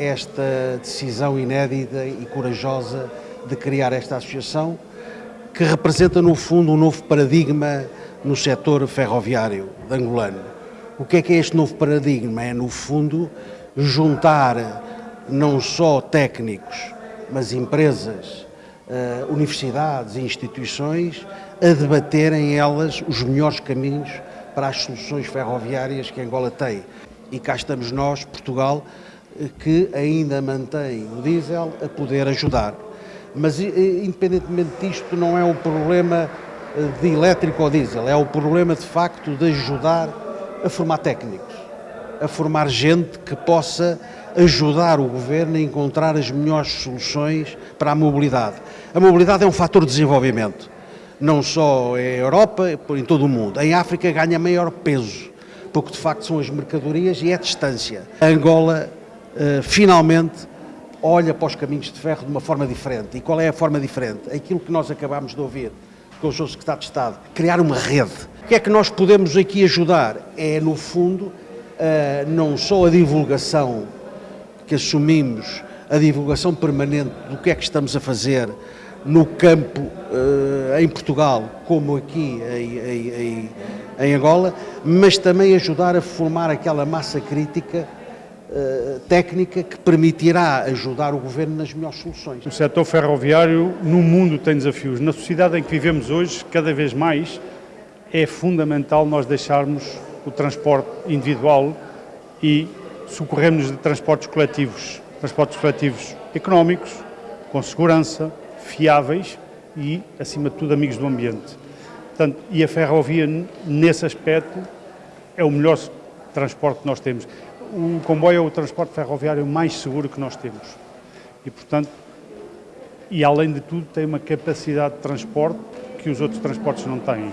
esta decisão inédita e corajosa de criar esta associação, que representa, no fundo, um novo paradigma no setor ferroviário angolano. O que é que é este novo paradigma? É, no fundo, juntar não só técnicos, mas empresas, eh, universidades e instituições a debaterem elas os melhores caminhos para as soluções ferroviárias que Angola tem. E cá estamos nós, Portugal, que ainda mantém o diesel a poder ajudar. Mas, independentemente disto, não é o problema eh, de elétrico ou diesel, é o problema, de facto, de ajudar a formar técnicos, a formar gente que possa ajudar o governo a encontrar as melhores soluções para a mobilidade. A mobilidade é um fator de desenvolvimento, não só em Europa, em todo o mundo. Em África ganha maior peso, porque de facto são as mercadorias e é a distância. A Angola, finalmente, olha para os caminhos de ferro de uma forma diferente. E qual é a forma diferente? Aquilo que nós acabámos de ouvir com o Sr. Secretário de Estado, criar uma rede. O que é que nós podemos aqui ajudar? É, no fundo, uh, não só a divulgação que assumimos, a divulgação permanente do que é que estamos a fazer no campo uh, em Portugal, como aqui em, em Angola, mas também ajudar a formar aquela massa crítica eh, técnica que permitirá ajudar o Governo nas melhores soluções. O setor ferroviário no mundo tem desafios. Na sociedade em que vivemos hoje, cada vez mais, é fundamental nós deixarmos o transporte individual e socorrermos de transportes coletivos, transportes coletivos económicos, com segurança, fiáveis e, acima de tudo, amigos do ambiente. Portanto, e a ferrovia, nesse aspecto, é o melhor transporte que nós temos o comboio é o transporte ferroviário mais seguro que nós temos. E, portanto, e além de tudo, tem uma capacidade de transporte que os outros transportes não têm.